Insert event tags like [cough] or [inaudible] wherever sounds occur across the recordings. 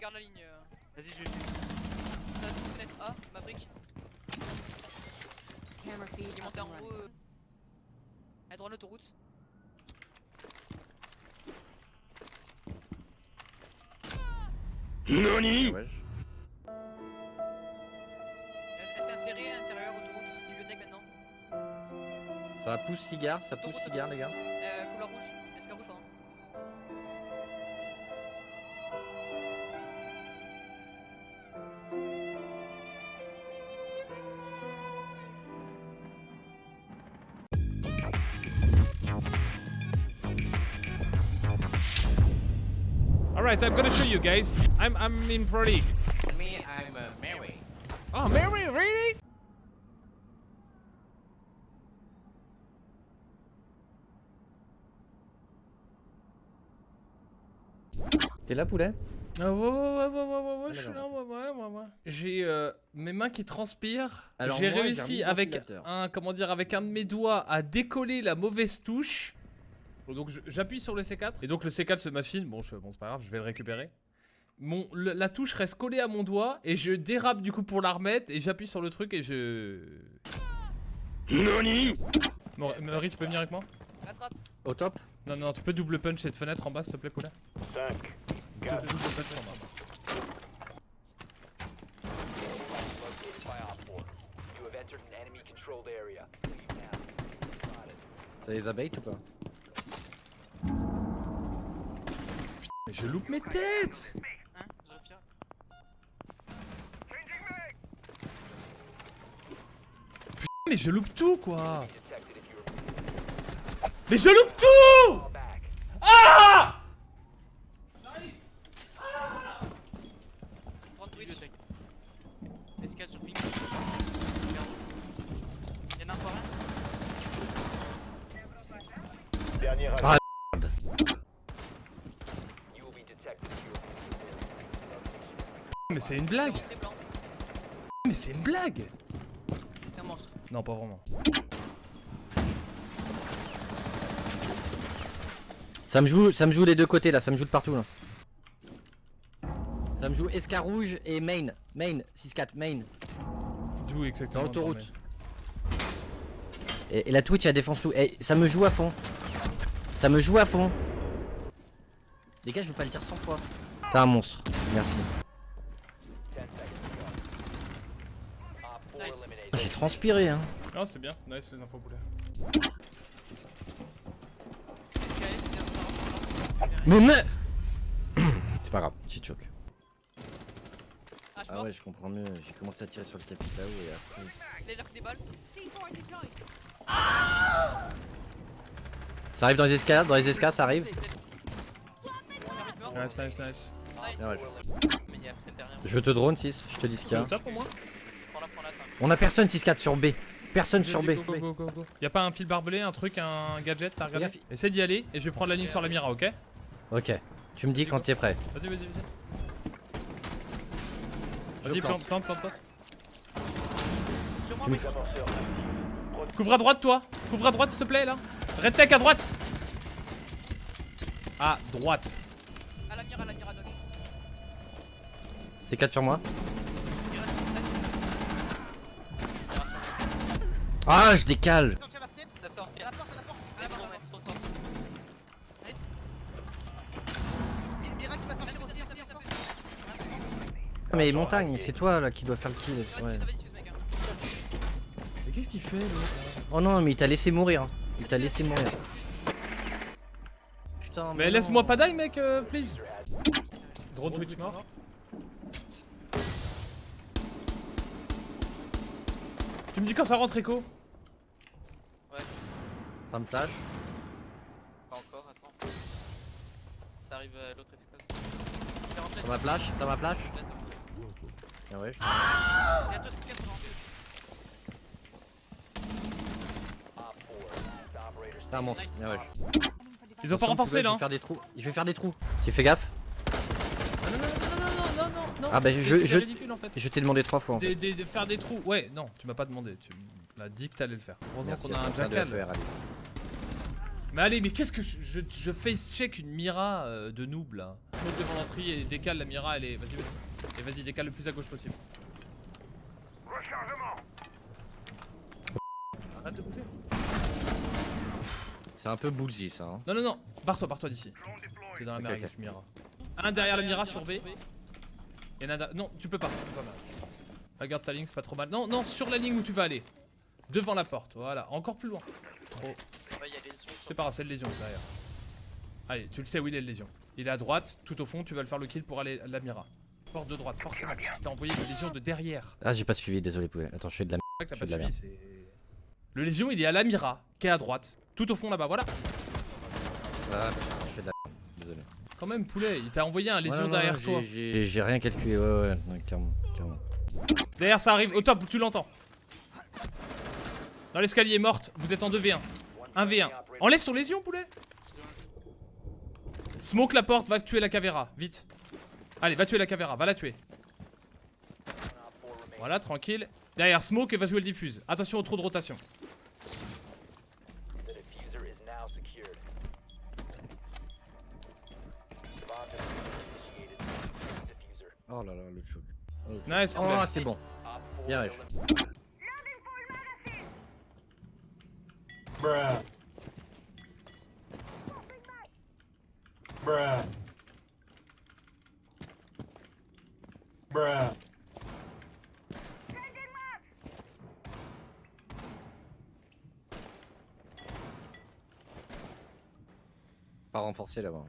garde la ligne. euh. Vas-y, je vais le T'as une fenêtre A. Camera feed Il est monté en haut. euh, À droite l'autoroute. Ouais. Elle s'est insérée à l'intérieur, autoroute, bibliothèque maintenant? Ça pousse cigare, ça pousse cigare les gars. Euh, Alright, I'm gonna show you guys. I'm I'm in Pro League. Me, I'm uh, Mary. Oh, Mary, really? T'es là poulet? Ah ouais, ouais, ouais, ouais, ouais, ouais, ouais, Ah, je suis là, ouais, ouais, ouais, ouais. J'ai euh, mes mains qui transpirent. Alors J'ai réussi avec un, comment dire, avec un de mes doigts à décoller la mauvaise touche. Donc j'appuie sur le C4 et donc le C4 se machine. Bon, je, bon c'est pas grave, je vais le récupérer. Mon, le- la touche reste collée à mon doigt et je dérape du coup pour la remettre et j'appuie sur le truc et je. Mor- Maury, tu peux venir avec moi? Attrape. Au top Non, non, tu peux double punch cette fenêtre en bas s'il te plaît, Poulet 5, Double, 4, double punch en bas. By Op 4. You have entered an enemy controlled area. Leave now. Spotted. Ça les abeilles ou pas? Mais je loupe mes têtes Zofia Mais je loupe tout quoi Mais je loupe tout. Ah 30 Twitch. bibliothèque. SK sur ping. Y'en a encore un dernier Ah, You will be detected if you are Mais c'est une blague. Mais c'est une blague C'est un monstre. Non, pas vraiment. Ça me joue, ça me joue des deux côtés là, ça me joue de partout là. Ça me joue SK rouge et main, main, 6-4, main, D'où exactement dans l'autoroute. Et, et la Twitch elle défonce tout. Et ça me joue à fond. Ça me joue à fond. Les gars, je veux pas le dire 100 fois. T'es un monstre, merci. 10 seconds to go. Op 4 Nice. Transpiré hein. Non, c'est bien. Nice les infos, Poulet. Mais mais [coughs] C'est pas grave, j'ai choc. Ah, Ah ouais, je comprends mieux. J'ai commencé à tirer sur le tapis là-haut et après. J'ai déjà pris des balles. Ça arrive dans les escalades, dans les escales, ça arrive. Nice, nice, nice. Nice. Ah ouais. Je te drone 6, je te dis ce qu'il y a. On a personne 6-4 sur B. Personne sur B. Go, go, go, go, go. Y'a pas un fil barbelé, un truc, un gadget, t'as regardé. Essaye d'y aller et je vais prendre la ligne sur la mira, ok Ok. Tu me dis quand t'es prêt. Vas-y, vas-y, vas-y. Vas-y, plante. plante, plante, plante, plante. Sur moi, Tu me-. Couvre à droite, toi Couvre à droite, s'il te plaît, là Red Tech à droite À droite. À la mire, à la mire, à Doc. C'est 4 sur moi. Ah, je décale. Ça sort, À la porte, à la porte. À la porte, à la porte. Trop sort. Nice. Mi- Mira qui va sortir aussi. Ça fait, ça fait, ça fait. Ah, mais montagne, c'est toi là qui dois faire le kill. Ouais. Mais qu'est-ce qu'il fait, l'autre Oh non, mais il t'a laissé mourir. Il t'a laissé mourir. Putain, Mais laisse-moi pas die, mec, euh, please Drone Twitch mort. Tu me dis quand ça rentre, Echo? Ça me flash. Pas encore, attends. Ça arrive à l'autre escale. C'est rentré. Ça m'a flash, ça m'a flash. Ah ouais, je- Bientôt, c'est 4 rentré. Op 4. Last operator c'est un monstre. Nice. Ah ouais. Ils ont pas renforcé, là Je vais faire des trous. Je vais faire des trous. Tu fais gaffe. Non, non, non, non, non, non, non, non Ah bah, je- je- ridicule, en fait. Je t'ai demandé trois fois en fait. Des- des- de faire des trous. Ouais, non, tu m'as pas demandé. Tu m'as dit que t'allais le faire. Heureusement qu'on a un de jackal. Mais allez, mais qu'est-ce que je, je, je face check une Mira euh, de noob là Smoke devant l'entrée et décale la Mira, elle est. Vas-y, vas-y. Et vas-y, décale le plus à gauche possible. Arrête de bouger. C'est un peu bullsy ça. Hein. Non, non, non, barre-toi, barre-toi d'ici. T'es dans la mer avec Mira. Un derrière la Mira sur V. Et nada. Non, tu peux pas. tu peux pas. Regarde ta ligne, c'est pas trop mal. Non, non, sur la ligne où tu vas aller. Devant la porte, voilà. Encore plus loin. Trop. C'est pas grave, c'est le lésion derrière. Allez, tu le sais où il est le lésion. Il est à droite, tout au fond, tu vas le faire le kill pour aller à la Mira. Porte de droite, forcément, puisqu'il t'a envoyé le lésion de derrière. Ah j'ai pas suivi, désolé poulet. Attends, je fais de la fais pas de la suivi, c'est. Le lésion, il est à la Mira, qui est à droite. Tout au fond là-bas, voilà. Ah, je fais de la Désolé. Quand même, poulet, il t'a envoyé un lésion Ouais, non, derrière non, toi. j'ai- rien calculé, ouais, ouais, ouais, clairement, clairement. Derrière, ça arrive, au top, tu l'entends. Dans l'escalier, morte, vous êtes en 2v1. 1v1. Enlève son lésion, poulet. Smoke la porte, va tuer la cavéra, vite. Allez, va tuer la cavéra, va la tuer. Voilà, tranquille. Derrière, smoke et va jouer le diffuse. Attention au trou de rotation. Oh là là, le choc. Nice, poulet. Oh, c'est bon. Bien. Pas renforcé là-bas.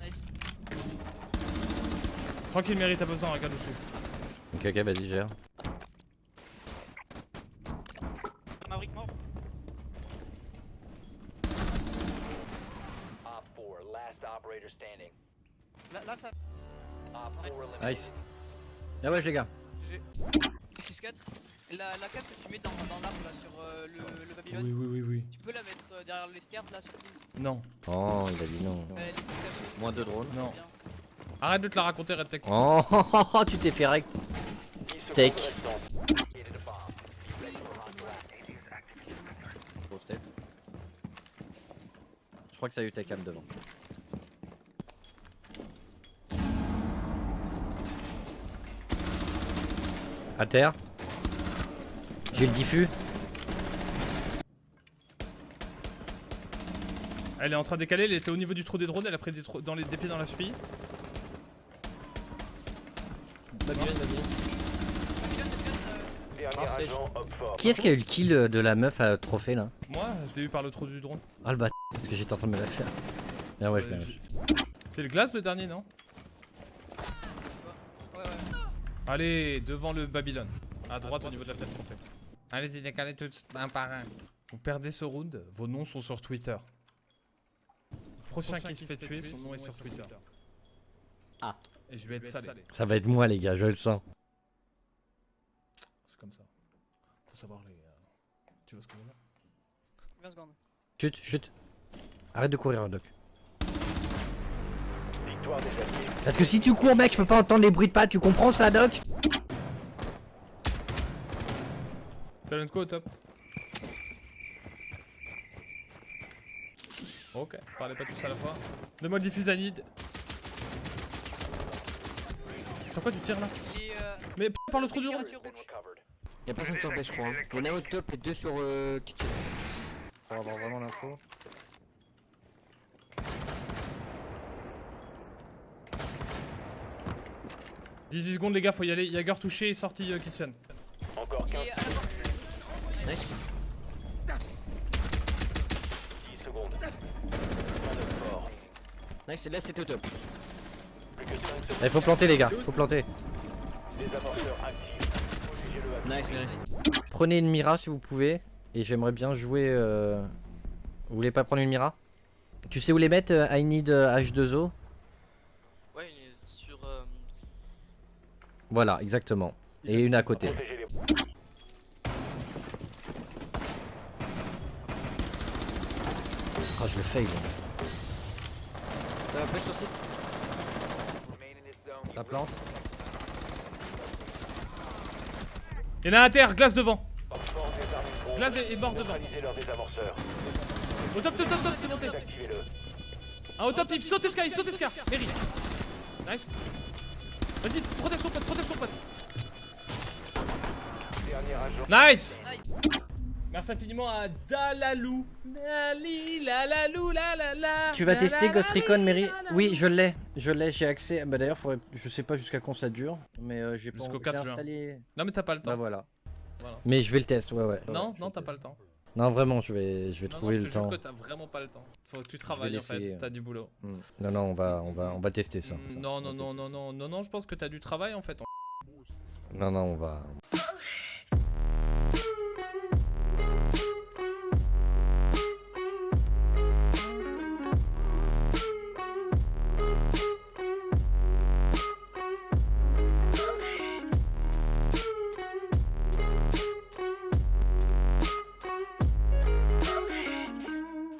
Nice. Tranquille, mérite, t'as besoin, regarde dessus. Ok, ok, vas-y, gère. Maverick mort. Op 4, last operator standing. Là, là ça. Op 4 eliminated. Nice. Ah ouais, les gars. J'ai. 6-4. La, la cape que tu mets dans, dans l'arbre là sur euh, le, le Babylone, Oui, oui, oui, oui. tu peux la mettre euh, derrière les stairs là sur le. Non, Oh, il a dit non. Euh. Moins de drones. non. Arrête de te la raconter, Red Tech. Oh, [laughs] tu t'es fait rect. 10 secondes Steak. restantes. Located a bomb. Be ready for on-blast. Grosse tête. Je crois que ça a eu ta cam devant. À terre. J'ai le diffus. Elle est en train de décaler, elle était au niveau du trou des drones, elle a pris des, trous- dans les, des pieds dans la cheville. Babylone, Babylone, Dernier agent, Op 4. Qui est-ce qui a eu le kill de la meuf à trophée là Moi, je l'ai eu par le trou du drone. Ah le bat parce que j'étais en train de me la faire. Ah ouais, je Euh, C'est le glace le dernier, non ouais, ouais. Allez, devant le Babylone. À droite au niveau de la tête trophée. Allez-y, décalez tous un par un. Vous perdez ce round, vos noms sont sur Twitter. Le prochain, qui se fait tuer, son nom est sur Twitter. Ah. Et je vais être salé. Ça va être moi les gars, je le sens. C'est comme ça. Faut savoir les. euh, Tu vois ce que je veux dire? 20 secondes. Chut, chut. Arrête de courir, Doc. Victoire des alliés. Parce que si tu cours, mec, je peux pas entendre les bruits de pas. Tu comprends ça, Doc? Talent quoi au top Ok, parlez pas tous à la fois. Donne-moi le diffuse Anid. Sur quoi tu tires là est. Euh, Mais par le trou du rond. Y'a personne sur B je crois. hein. Il y en a au top et deux sur euh, kitchen. Pour avoir vraiment l'info. « 18 secondes les gars, faut y aller. Jagger touché et sorti euh, kitchen. Encore 15 Et à la porte. 10 secondes. Sport. Nice, là c'était au top. Plus que 5 secondes. Il faut planter, les gars. Faut planter. Des amorceurs actifs. Protégez-le à Nice. Prenez une Mira si vous pouvez. Et j'aimerais bien jouer. euh, Vous voulez pas prendre une Mira? Tu sais où les mettre euh, I need euh, H2O Ouais, il est sur. euh, Voilà, exactement. Et une à côté. Protégez les Ah, je le fail. Ça va push sur site. Ça plante Il y en a un à terre, glace devant. Glace et, et mort devant. Au top, top, top, top, c'est monté. Ah, au top, il saute Sky, saute Sky. Mary. Nice. Vas-y, protège son pote, protège son pote. Nice. Nice. Merci infiniment à Dalalou. La la la. Tu vas tester Ghost Recon, Mary Oui, je l'ai. Je l'ai, j'ai accès. Bah d'ailleurs, faudrait... je sais pas jusqu'à quand ça dure. Mais euh, j'ai pas Jusqu'au j'ai 4 juin. installé- Non, mais t'as pas le temps. Bah voilà. Voilà. Mais je vais le tester, ouais, ouais. Non, Ouais, je non, t'as pas le temps. Non, vraiment, je vais, je vais Non, trouver non, je le te temps. que t'as vraiment pas le temps. Faut que tu travailles en fait, t'as du boulot. Hmm. Non, non, on va, on va, on va tester ça. Mm, ça. Non, On non, non, non, non, non, je pense que t'as du travail en fait. Non, non, on va.